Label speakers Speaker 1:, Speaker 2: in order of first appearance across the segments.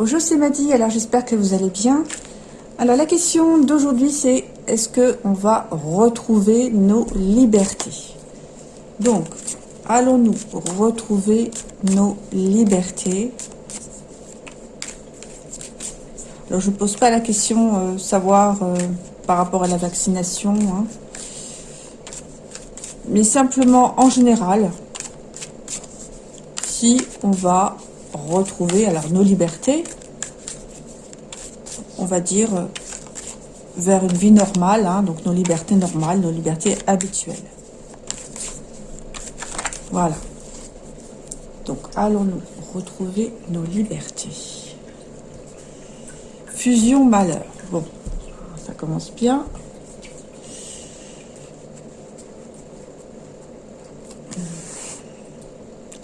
Speaker 1: Bonjour, c'est Maddy. Alors, j'espère que vous allez bien. Alors, la question d'aujourd'hui, c'est est-ce que on va retrouver nos libertés? Donc, allons-nous retrouver nos libertés? Alors, je ne pose pas la question euh, savoir euh, par rapport à la vaccination, hein. mais simplement en général, si on va retrouver alors nos libertés, on va dire euh, vers une vie normale, hein, donc nos libertés normales, nos libertés habituelles. Voilà. Donc allons-nous retrouver nos libertés. Fusion malheur. Bon, ça commence bien.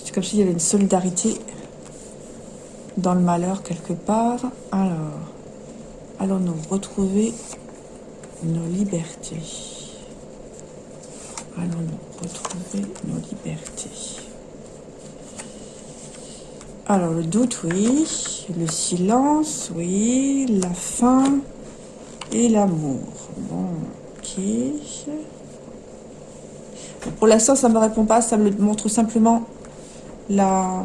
Speaker 1: C'est comme s'il y avait une solidarité dans le malheur quelque part. Alors, allons-nous retrouver nos libertés Allons-nous retrouver nos libertés Alors, le doute, oui. Le silence, oui. La faim et l'amour. Bon, ok. Pour l'instant, ça ne me répond pas. Ça me montre simplement la,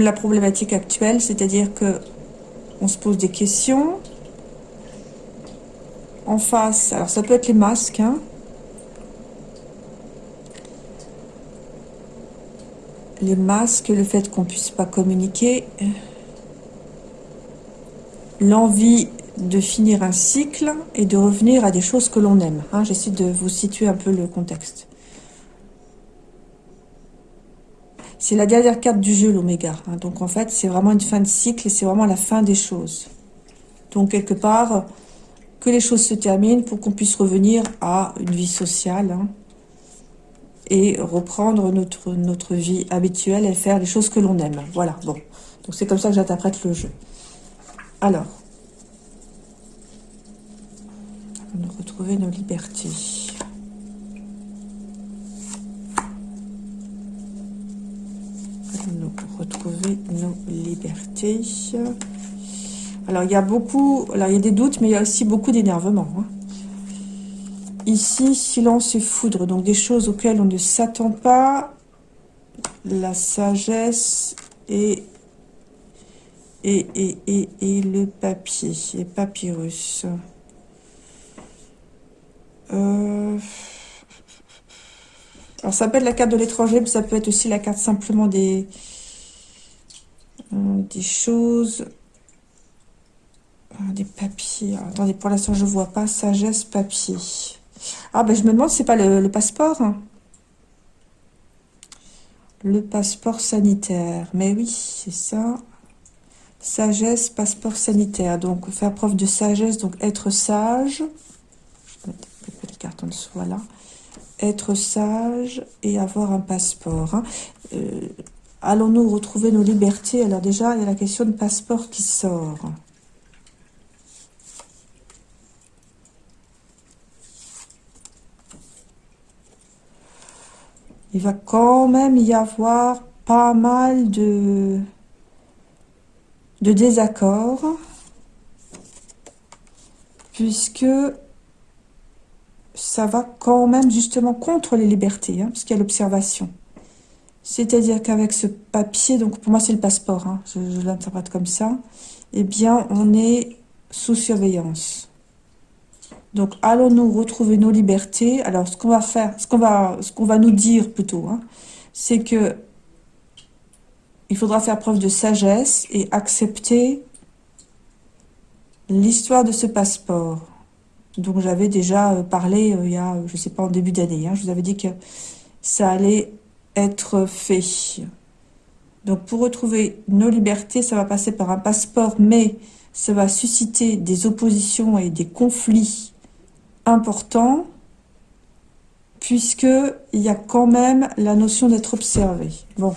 Speaker 1: la problématique actuelle, c'est-à-dire que on se pose des questions. En face, alors ça peut être les masques, hein. les masques, le fait qu'on puisse pas communiquer, l'envie de finir un cycle et de revenir à des choses que l'on aime. Hein. J'essaie de vous situer un peu le contexte. C'est la dernière carte du jeu, l'oméga. Hein. Donc en fait, c'est vraiment une fin de cycle et c'est vraiment la fin des choses. Donc quelque part, que les choses se terminent pour qu'on puisse revenir à une vie sociale hein, et reprendre notre, notre vie habituelle et faire les choses que l'on aime. Voilà, bon. Donc c'est comme ça que j'interprète le jeu. Alors, on retrouver nos libertés. retrouver nos Alors, il y a beaucoup... Alors, il y a des doutes, mais il y a aussi beaucoup d'énervement. Hein. Ici, silence et foudre. Donc, des choses auxquelles on ne s'attend pas. La sagesse et... Et, et, et, et le papier. Et papyrus. Euh... Alors, ça peut être la carte de l'étranger, mais ça peut être aussi la carte simplement des, euh, des choses, euh, des papiers. attendez, pour l'instant, je vois pas. Sagesse, papier. Ah, ben, je me demande c'est pas le, passeport. Hein. Le passeport sanitaire. Mais oui, c'est ça. Sagesse, passeport sanitaire. Donc, faire preuve de sagesse, donc être sage. Je vais mettre les cartes en dessous, voilà être sage et avoir un passeport. Hein. Euh, allons-nous retrouver nos libertés? Alors déjà, il y a la question de passeport qui sort. Il va quand même y avoir pas mal de, de désaccords, puisque ça va quand même justement contre les libertés, hein, parce qu'il y a l'observation. C'est-à-dire qu'avec ce papier, donc pour moi c'est le passeport, hein, je, l'interprète comme ça, eh bien on est sous surveillance. Donc allons-nous retrouver nos libertés? Alors ce qu'on va faire, ce qu'on va, ce qu'on va nous dire plutôt, hein, c'est que il faudra faire preuve de sagesse et accepter l'histoire de ce passeport. Donc j'avais déjà euh, parlé euh, il y a, je sais pas, en début d'année. Hein, je vous avais dit que ça allait être fait. Donc pour retrouver nos libertés, ça va passer par un passeport, mais ça va susciter des oppositions et des conflits importants, puisque il y a quand même la notion d'être observé. Bon.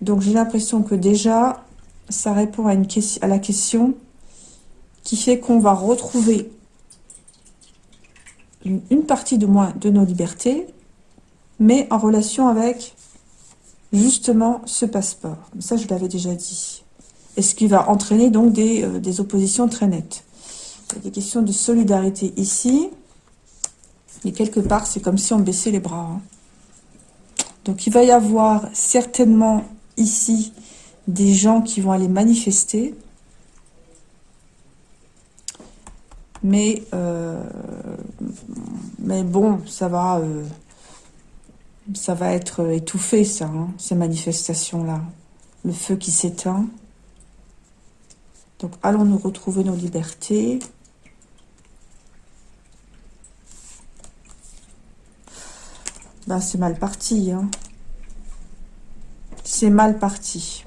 Speaker 1: Donc j'ai l'impression que déjà, ça répond à, une à la question qui fait qu'on va retrouver une, partie de moins de nos libertés, mais en relation avec justement ce passeport. Ça, je l'avais déjà dit. Et ce qui va entraîner donc des, euh, oppositions très nettes. Il y a des questions de solidarité ici. Et quelque part, c'est comme si on baissait les bras. Hein. Donc, il va y avoir certainement ici des gens qui vont aller manifester. Mais, euh, mais bon, ça va, euh, ça va être étouffé, ça, hein, ces manifestations-là. Le feu qui s'éteint. Donc, allons nous retrouver nos libertés. Ben, c'est mal parti. Hein. C'est mal parti.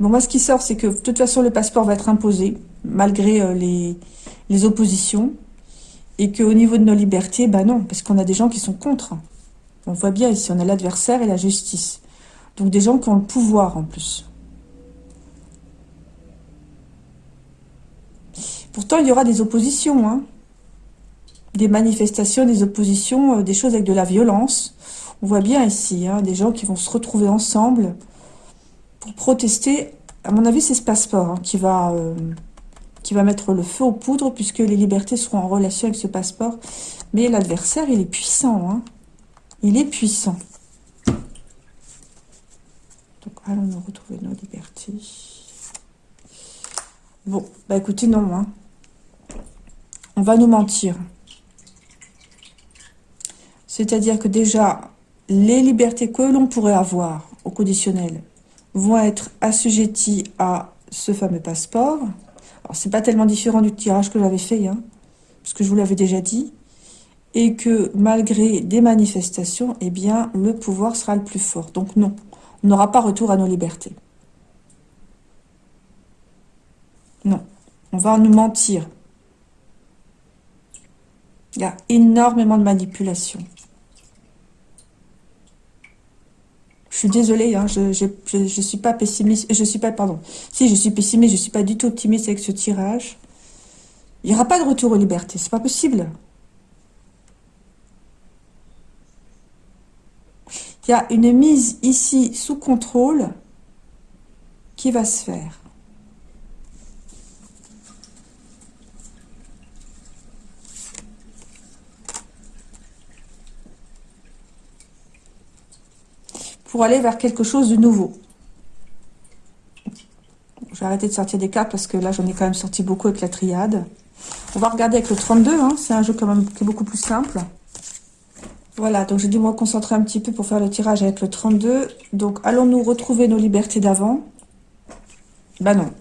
Speaker 1: Bon, moi, ce qui sort, c'est que de toute façon, le passeport va être imposé, malgré euh, les, oppositions. Et qu'au niveau de nos libertés, ben non, parce qu'on a des gens qui sont contre. On voit bien ici, on a l'adversaire et la justice. Donc des gens qui ont le pouvoir en plus. Pourtant, il y aura des oppositions. Hein des manifestations, des oppositions, euh, des choses avec de la violence. On voit bien ici, hein, des gens qui vont se retrouver ensemble pour protester. À mon avis, c'est ce passeport hein, qui, va, euh, qui va mettre le feu aux poudres, puisque les libertés seront en relation avec ce passeport. Mais l'adversaire, il est puissant. Hein. Il est puissant. Donc, allons nous retrouver nos libertés. Bon, bah écoutez, non. Hein. On va nous mentir. C'est-à-dire que déjà, les libertés que l'on pourrait avoir au conditionnel vont être assujetties à ce fameux passeport. C'est pas tellement différent du tirage que j'avais fait, hein, parce que je vous l'avais déjà dit. Et que malgré des manifestations, eh bien, le pouvoir sera le plus fort. Donc non, on n'aura pas retour à nos libertés. Non, on va nous mentir. Il y a énormément de manipulation. Je suis désolée, hein, je, ne suis pas pessimiste, je suis pas, pardon, si je suis pessimiste, je suis pas du tout optimiste avec ce tirage. Il n'y aura pas de retour aux libertés, c'est pas possible. Il y a une mise ici sous contrôle qui va se faire. Pour aller vers quelque chose de nouveau. Je vais arrêter de sortir des cartes parce que là, j'en ai quand même sorti beaucoup avec la triade. On va regarder avec le 32, hein. c'est un jeu quand même qui est beaucoup plus simple. Voilà, donc j'ai dû me concentrer un petit peu pour faire le tirage avec le 32. Donc, allons-nous retrouver nos libertés d'avant? Bah non,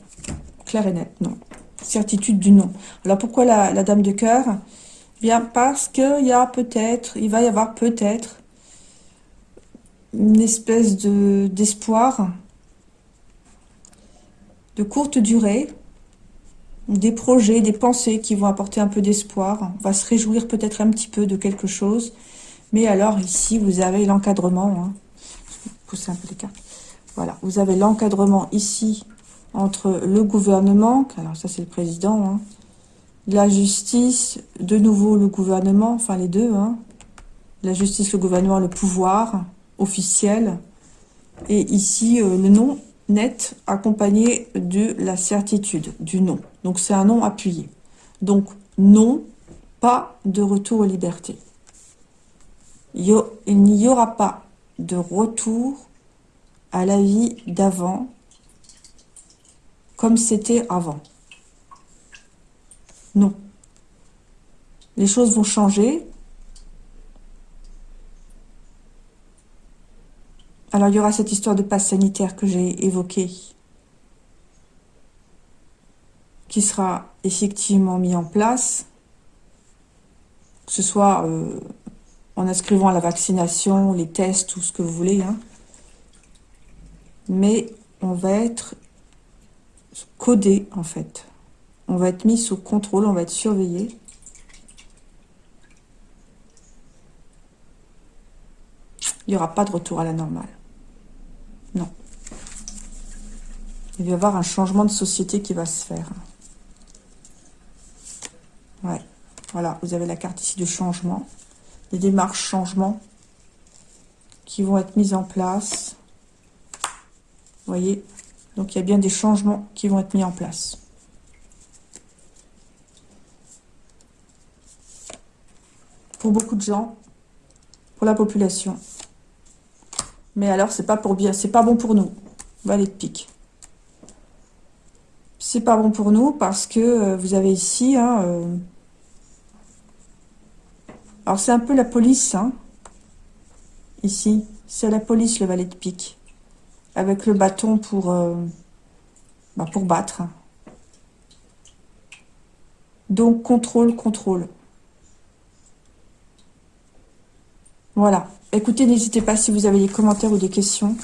Speaker 1: clair et net, non. Certitude du non. Alors, pourquoi la, la dame de cœur? Bien, parce qu'il y a peut-être, il va y avoir peut-être une espèce de d'espoir de courte durée, des projets, des pensées qui vont apporter un peu d'espoir. On va se réjouir peut-être un petit peu de quelque chose. Mais alors ici, vous avez l'encadrement. Hein. Pousser un peu les cartes. Voilà, vous avez l'encadrement ici entre le gouvernement, alors ça c'est le président, hein, la justice, de nouveau le gouvernement, enfin les deux, hein, la justice, le gouvernement, le pouvoir, officiel. Et ici, euh, le nom net accompagné de la certitude du nom. Donc, c'est un nom appuyé. Donc, non, pas de retour aux libertés. Il n'y aura pas de retour à la vie d'avant comme c'était avant. Non. Les choses vont changer, Alors, il y aura cette histoire de passe sanitaire que j'ai évoquée, qui sera effectivement mis en place, que ce soit euh, en inscrivant la vaccination, les tests, tout ce que vous voulez. Hein. Mais on va être codé, en fait. On va être mis sous contrôle, on va être surveillé. Il n'y aura pas de retour à la normale. Non. Il va y avoir un changement de société qui va se faire. Ouais. Voilà, vous avez la carte ici de changement. Des démarches changement qui vont être mises en place. Vous voyez? Donc, il y a bien des changements qui vont être mis en place. Pour beaucoup de gens, pour la population. Mais alors, c'est pas pour bien, c'est pas bon pour nous. Valet de pique. C'est pas bon pour nous parce que euh, vous avez ici... Hein, euh, alors, c'est un peu la police, hein, ici. C'est la police, le valet de pique. Avec le bâton pour, euh, bah, pour battre. Donc, contrôle, contrôle. Voilà. Écoutez, n'hésitez pas si vous avez des commentaires ou des questions.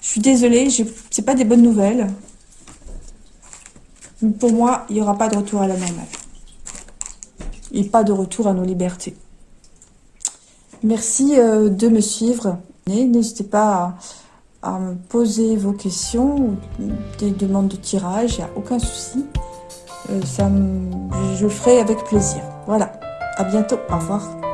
Speaker 1: Je suis désolée, c'est pas des bonnes nouvelles. Pour moi, il n'y aura pas de retour à la normale. Et pas de retour à nos libertés. Merci euh, de me suivre. N'hésitez pas à, me poser vos questions ou des demandes de tirage, il n'y a aucun souci. Euh, ça je le ferai avec plaisir. Voilà, à bientôt, au revoir.